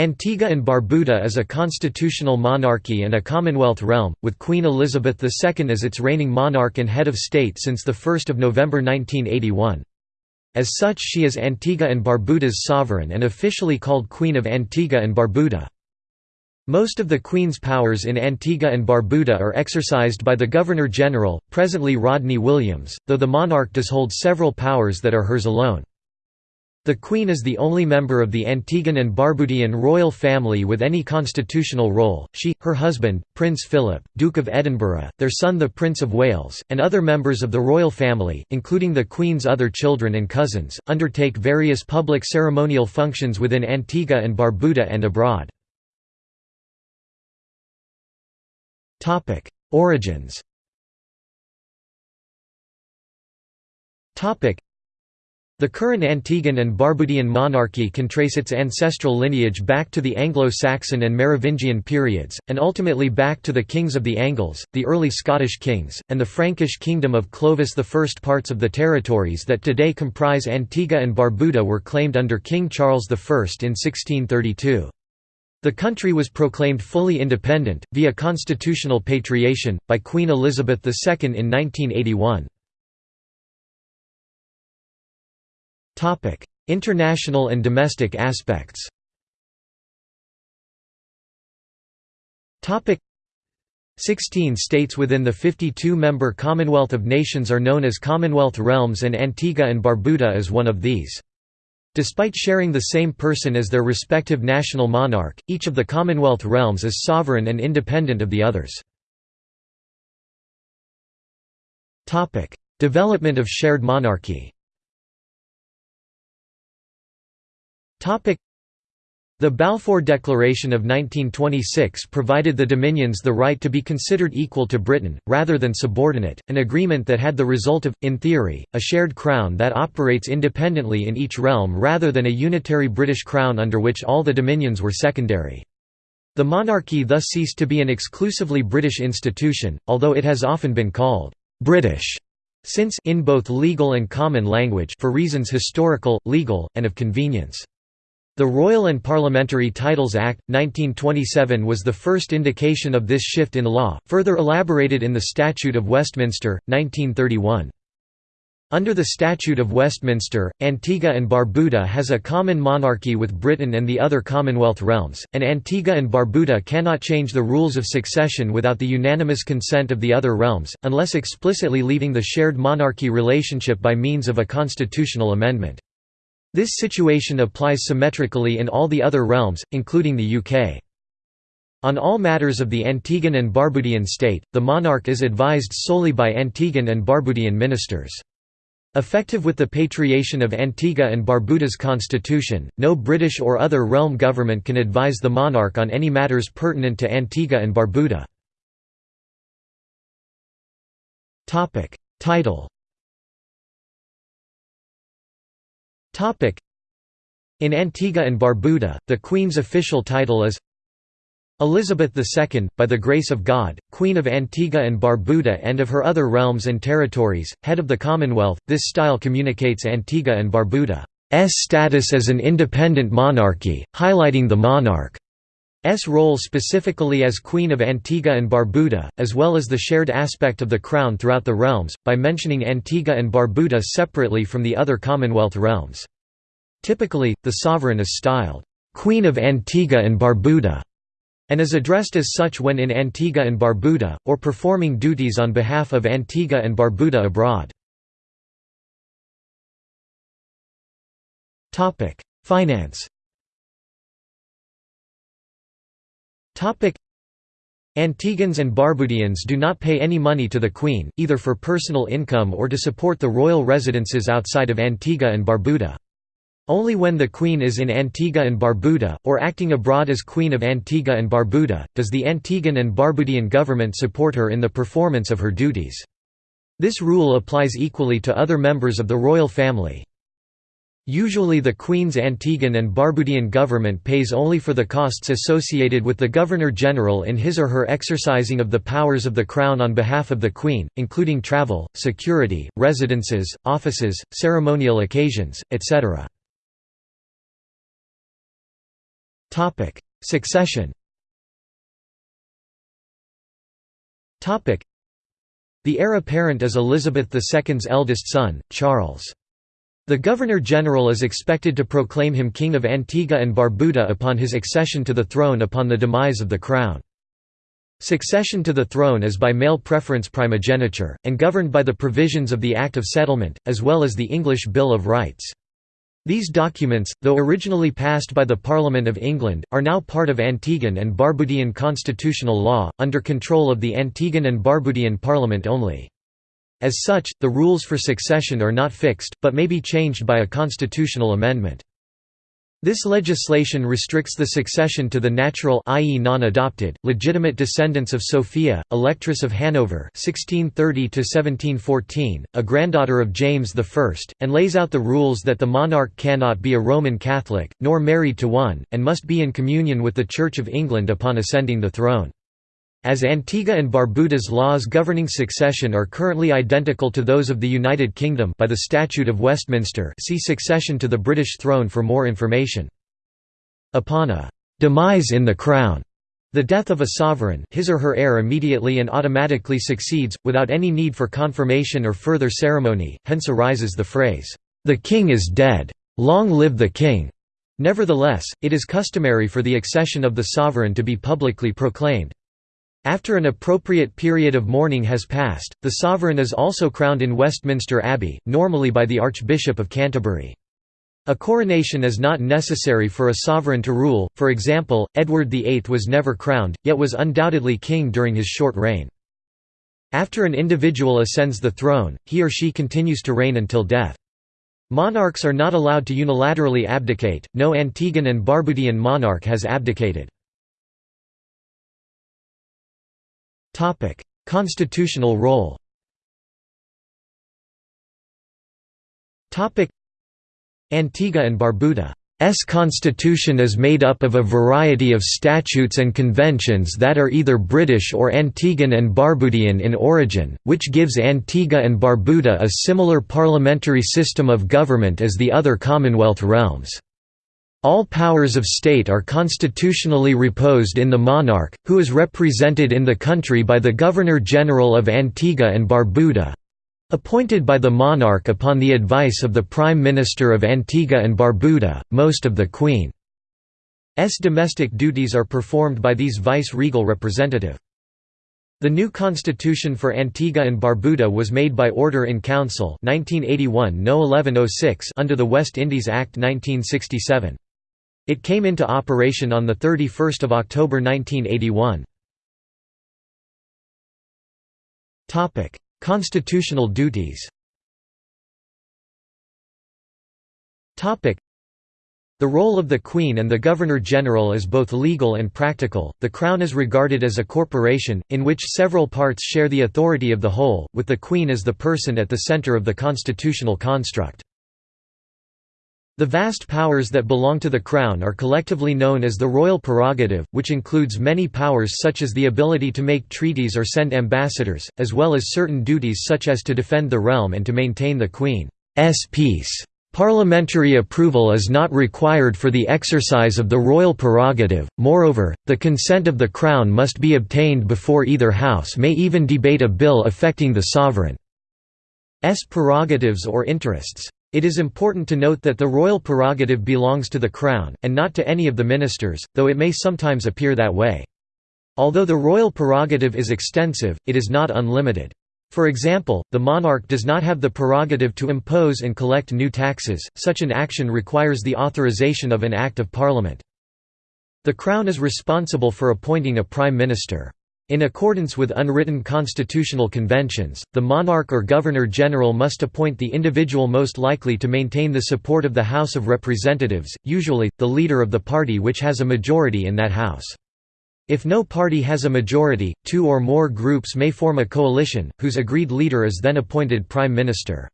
Antigua and Barbuda is a constitutional monarchy and a Commonwealth realm, with Queen Elizabeth II as its reigning monarch and head of state since 1 November 1981. As such she is Antigua and Barbuda's sovereign and officially called Queen of Antigua and Barbuda. Most of the Queen's powers in Antigua and Barbuda are exercised by the Governor-General, presently Rodney Williams, though the monarch does hold several powers that are hers alone. The Queen is the only member of the Antiguan and Barbudian royal family with any constitutional role. She, her husband, Prince Philip, Duke of Edinburgh, their son the Prince of Wales, and other members of the royal family, including the Queen's other children and cousins, undertake various public ceremonial functions within Antigua and Barbuda and abroad. Origins the current Antiguan and Barbudian monarchy can trace its ancestral lineage back to the Anglo-Saxon and Merovingian periods, and ultimately back to the kings of the Angles, the early Scottish kings, and the Frankish kingdom of Clovis. First parts of the territories that today comprise Antigua and Barbuda were claimed under King Charles I in 1632. The country was proclaimed fully independent, via constitutional patriation, by Queen Elizabeth II in 1981. International and domestic aspects Sixteen states within the 52-member Commonwealth of Nations are known as Commonwealth realms and Antigua and Barbuda is one of these. Despite sharing the same person as their respective national monarch, each of the Commonwealth realms is sovereign and independent of the others. Development of shared monarchy the Balfour Declaration of 1926 provided the Dominions the right to be considered equal to Britain, rather than subordinate, an agreement that had the result of, in theory, a shared crown that operates independently in each realm rather than a unitary British crown under which all the Dominions were secondary. The monarchy thus ceased to be an exclusively British institution, although it has often been called «British» since in both legal and common language for reasons historical, legal, and of convenience. The Royal and Parliamentary Titles Act, 1927 was the first indication of this shift in law, further elaborated in the Statute of Westminster, 1931. Under the Statute of Westminster, Antigua and Barbuda has a common monarchy with Britain and the other Commonwealth realms, and Antigua and Barbuda cannot change the rules of succession without the unanimous consent of the other realms, unless explicitly leaving the shared monarchy relationship by means of a constitutional amendment. This situation applies symmetrically in all the other realms, including the UK. On all matters of the Antiguan and Barbudian state, the monarch is advised solely by Antiguan and Barbudian ministers. Effective with the patriation of Antigua and Barbuda's constitution, no British or other realm government can advise the monarch on any matters pertinent to Antigua and Barbuda. Title In Antigua and Barbuda, the Queen's official title is Elizabeth II, by the grace of God, Queen of Antigua and Barbuda and of her other realms and territories, head of the Commonwealth. This style communicates Antigua and Barbuda's status as an independent monarchy, highlighting the monarch's role specifically as Queen of Antigua and Barbuda, as well as the shared aspect of the crown throughout the realms, by mentioning Antigua and Barbuda separately from the other Commonwealth realms. Typically, the sovereign is styled, "'Queen of Antigua and Barbuda' and is addressed as such when in Antigua and Barbuda, or performing duties on behalf of Antigua and Barbuda abroad. Finance Antiguans and Barbudians do not pay any money to the Queen, either for personal income or to support the royal residences outside of Antigua and Barbuda. Only when the Queen is in Antigua and Barbuda, or acting abroad as Queen of Antigua and Barbuda, does the Antiguan and Barbudian government support her in the performance of her duties. This rule applies equally to other members of the royal family. Usually the Queen's Antiguan and Barbudian government pays only for the costs associated with the Governor-General in his or her exercising of the powers of the Crown on behalf of the Queen, including travel, security, residences, offices, ceremonial occasions, etc. Succession The heir apparent is Elizabeth II's eldest son, Charles. The Governor-General is expected to proclaim him King of Antigua and Barbuda upon his accession to the throne upon the demise of the crown. Succession to the throne is by male preference primogeniture, and governed by the provisions of the Act of Settlement, as well as the English Bill of Rights. These documents, though originally passed by the Parliament of England, are now part of Antiguan and Barbudian constitutional law, under control of the Antiguan and Barbudian Parliament only. As such, the rules for succession are not fixed, but may be changed by a constitutional amendment. This legislation restricts the succession to the natural i.e. non-adopted, legitimate descendants of Sophia, Electress of Hanover 1630 a granddaughter of James I, and lays out the rules that the monarch cannot be a Roman Catholic, nor married to one, and must be in communion with the Church of England upon ascending the throne. As Antigua and Barbuda's laws governing succession are currently identical to those of the United Kingdom by the Statute of Westminster see Succession to the British throne for more information. Upon a «demise in the Crown», the death of a sovereign his or her heir immediately and automatically succeeds, without any need for confirmation or further ceremony, hence arises the phrase, "'The king is dead. Long live the king!' Nevertheless, it is customary for the accession of the sovereign to be publicly proclaimed. After an appropriate period of mourning has passed, the sovereign is also crowned in Westminster Abbey, normally by the Archbishop of Canterbury. A coronation is not necessary for a sovereign to rule, for example, Edward VIII was never crowned, yet was undoubtedly king during his short reign. After an individual ascends the throne, he or she continues to reign until death. Monarchs are not allowed to unilaterally abdicate, no Antiguan and Barbudian monarch has abdicated. Topic: Constitutional role. Topic: Antigua and Barbuda S constitution is made up of a variety of statutes and conventions that are either British or Antiguan and Barbudian in origin, which gives Antigua and Barbuda a similar parliamentary system of government as the other Commonwealth realms. All powers of state are constitutionally reposed in the monarch, who is represented in the country by the Governor-General of Antigua and Barbuda—appointed by the monarch upon the advice of the Prime Minister of Antigua and Barbuda, most of the Queen's domestic duties are performed by these vice-regal representative. The new constitution for Antigua and Barbuda was made by Order in Council 1981 no 1106 under the West Indies Act 1967. It came into operation on 31 October 1981. Constitutional duties the role of the Queen and the Governor-General is both legal and practical. The Crown is regarded as a corporation, in which several parts share the authority of the whole, with the Queen as the person at the centre of the constitutional construct. The vast powers that belong to the Crown are collectively known as the royal prerogative, which includes many powers such as the ability to make treaties or send ambassadors, as well as certain duties such as to defend the realm and to maintain the Queen's peace. Parliamentary approval is not required for the exercise of the royal prerogative, moreover, the consent of the Crown must be obtained before either House may even debate a bill affecting the sovereign. sovereign's prerogatives or interests. It is important to note that the royal prerogative belongs to the Crown, and not to any of the ministers, though it may sometimes appear that way. Although the royal prerogative is extensive, it is not unlimited. For example, the monarch does not have the prerogative to impose and collect new taxes, such an action requires the authorization of an Act of Parliament. The Crown is responsible for appointing a Prime Minister. In accordance with unwritten constitutional conventions, the monarch or governor-general must appoint the individual most likely to maintain the support of the House of Representatives, usually, the leader of the party which has a majority in that House. If no party has a majority, two or more groups may form a coalition, whose agreed leader is then appointed prime minister.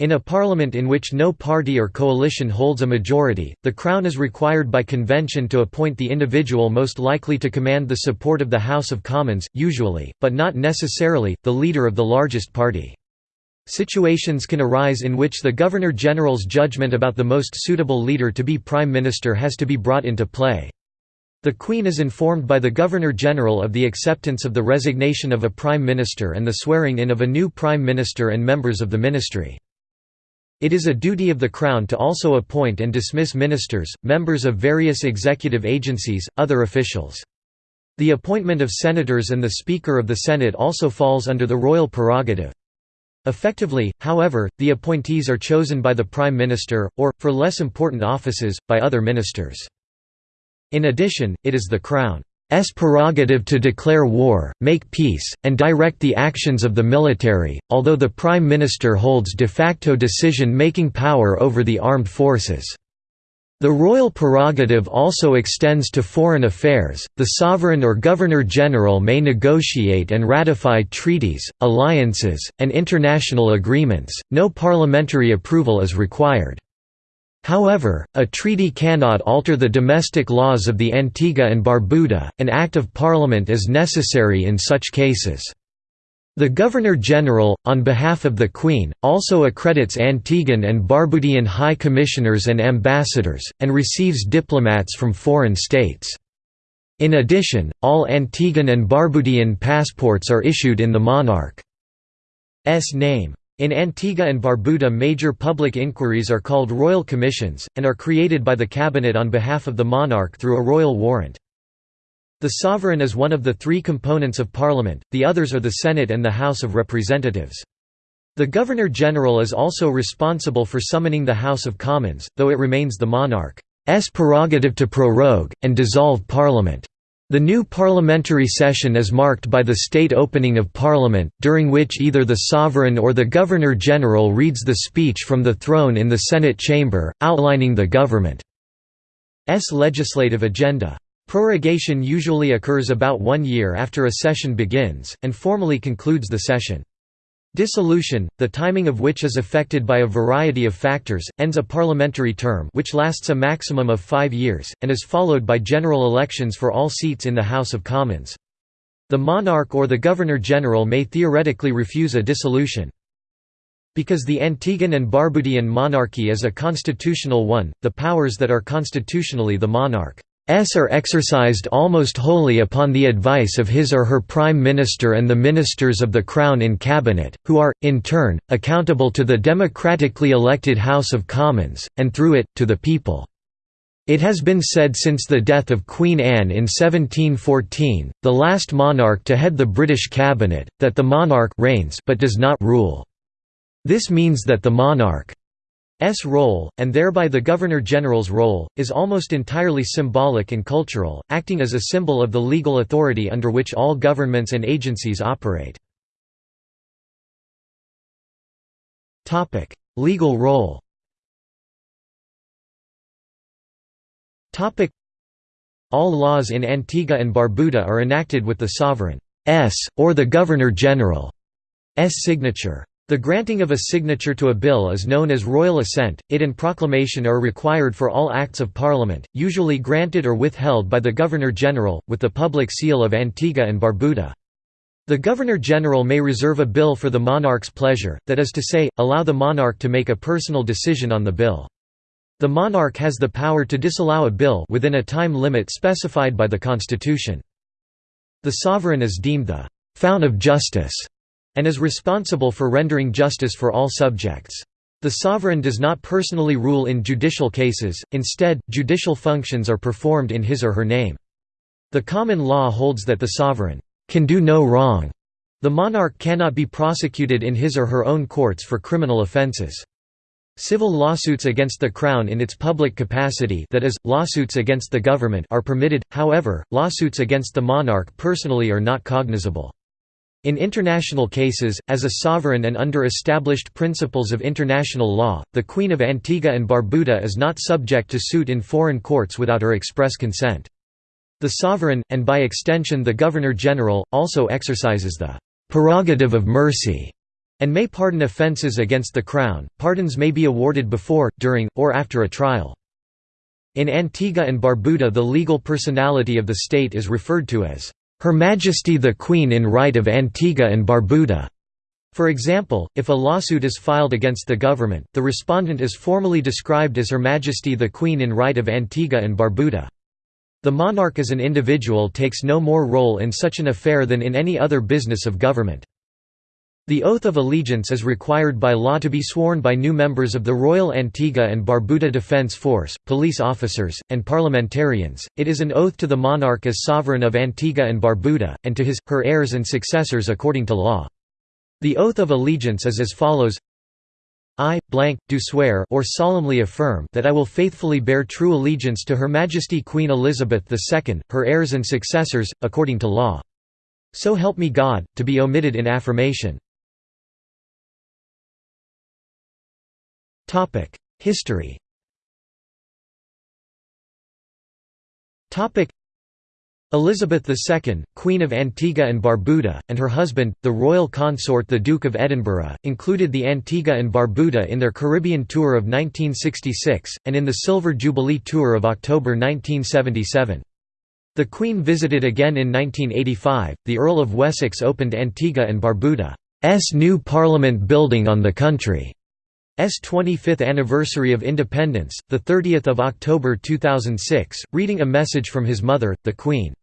In a parliament in which no party or coalition holds a majority, the Crown is required by convention to appoint the individual most likely to command the support of the House of Commons, usually, but not necessarily, the leader of the largest party. Situations can arise in which the Governor-General's judgment about the most suitable leader to be Prime Minister has to be brought into play. The Queen is informed by the Governor-General of the acceptance of the resignation of a Prime Minister and the swearing in of a new Prime Minister and members of the Ministry. It is a duty of the Crown to also appoint and dismiss ministers, members of various executive agencies, other officials. The appointment of senators and the Speaker of the Senate also falls under the royal prerogative. Effectively, however, the appointees are chosen by the Prime Minister, or, for less important offices, by other ministers. In addition, it is the Crown S prerogative to declare war, make peace, and direct the actions of the military, although the Prime Minister holds de facto decision-making power over the armed forces. The royal prerogative also extends to foreign affairs. The sovereign or governor general may negotiate and ratify treaties, alliances, and international agreements. No parliamentary approval is required. However, a treaty cannot alter the domestic laws of the Antigua and Barbuda, an Act of Parliament is necessary in such cases. The Governor-General, on behalf of the Queen, also accredits Antiguan and Barbudian High Commissioners and ambassadors, and receives diplomats from foreign states. In addition, all Antiguan and Barbudian passports are issued in the monarch's name. In Antigua and Barbuda major public inquiries are called royal commissions, and are created by the cabinet on behalf of the monarch through a royal warrant. The sovereign is one of the three components of parliament, the others are the Senate and the House of Representatives. The Governor-General is also responsible for summoning the House of Commons, though it remains the monarch's prerogative to prorogue, and dissolve parliament. The new parliamentary session is marked by the state opening of parliament, during which either the sovereign or the governor-general reads the speech from the throne in the Senate chamber, outlining the government's legislative agenda. Prorogation usually occurs about one year after a session begins, and formally concludes the session. Dissolution, the timing of which is affected by a variety of factors, ends a parliamentary term which lasts a maximum of five years, and is followed by general elections for all seats in the House of Commons. The monarch or the governor-general may theoretically refuse a dissolution. Because the Antiguan and Barbudian monarchy is a constitutional one, the powers that are constitutionally the monarch are exercised almost wholly upon the advice of his or her prime minister and the ministers of the crown in cabinet, who are, in turn, accountable to the democratically elected House of Commons, and through it, to the people. It has been said since the death of Queen Anne in 1714, the last monarch to head the British cabinet, that the monarch reigns but does not rule. This means that the monarch S role, and thereby the Governor-General's role, is almost entirely symbolic and cultural, acting as a symbol of the legal authority under which all governments and agencies operate. legal role All laws in Antigua and Barbuda are enacted with the sovereign's, or the Governor-General's signature. The granting of a signature to a bill is known as royal assent, it and proclamation are required for all acts of parliament, usually granted or withheld by the Governor-General, with the public seal of Antigua and Barbuda. The Governor-General may reserve a bill for the monarch's pleasure, that is to say, allow the monarch to make a personal decision on the bill. The monarch has the power to disallow a bill within a time limit specified by the Constitution. The sovereign is deemed the «fount of justice» and is responsible for rendering justice for all subjects. The sovereign does not personally rule in judicial cases, instead, judicial functions are performed in his or her name. The common law holds that the sovereign can do no wrong. The monarch cannot be prosecuted in his or her own courts for criminal offences. Civil lawsuits against the Crown in its public capacity that is, lawsuits against the government are permitted, however, lawsuits against the monarch personally are not cognizable. In international cases, as a sovereign and under established principles of international law, the Queen of Antigua and Barbuda is not subject to suit in foreign courts without her express consent. The sovereign, and by extension the Governor-General, also exercises the «prerogative of mercy» and may pardon offences against the Crown. Pardons may be awarded before, during, or after a trial. In Antigua and Barbuda the legal personality of the state is referred to as her Majesty the Queen in right of Antigua and Barbuda. For example, if a lawsuit is filed against the government, the respondent is formally described as Her Majesty the Queen in right of Antigua and Barbuda. The monarch as an individual takes no more role in such an affair than in any other business of government. The oath of allegiance is required by law to be sworn by new members of the Royal Antigua and Barbuda Defence Force, police officers, and parliamentarians. It is an oath to the monarch as sovereign of Antigua and Barbuda, and to his, her heirs and successors according to law. The oath of allegiance is as follows I, blank, do swear or solemnly affirm that I will faithfully bear true allegiance to Her Majesty Queen Elizabeth II, her heirs and successors, according to law. So help me God, to be omitted in affirmation. History Elizabeth II, Queen of Antigua and Barbuda, and her husband, the royal consort the Duke of Edinburgh, included the Antigua and Barbuda in their Caribbean tour of 1966, and in the Silver Jubilee Tour of October 1977. The Queen visited again in 1985. The Earl of Wessex opened Antigua and Barbuda's new Parliament building on the country. S 25th anniversary of independence, the 30th of October 2006, reading a message from his mother, the Queen.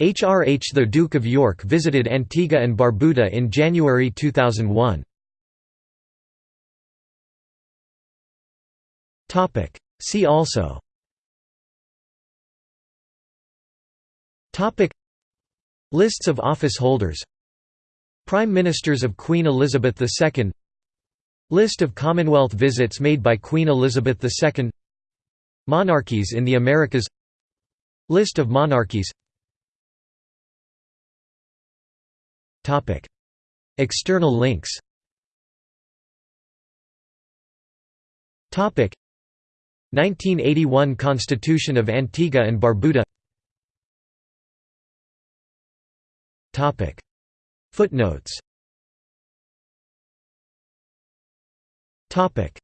HRH the Duke of York visited Antigua and Barbuda in January 2001. Topic. See also. Topic. Lists of office holders. Prime Ministers of Queen Elizabeth II List of Commonwealth visits made by Queen Elizabeth II Monarchies in the Americas. List of monarchies. External links. Topic. 1981 Constitution of Antigua and Barbuda. Topic. Footnotes Topic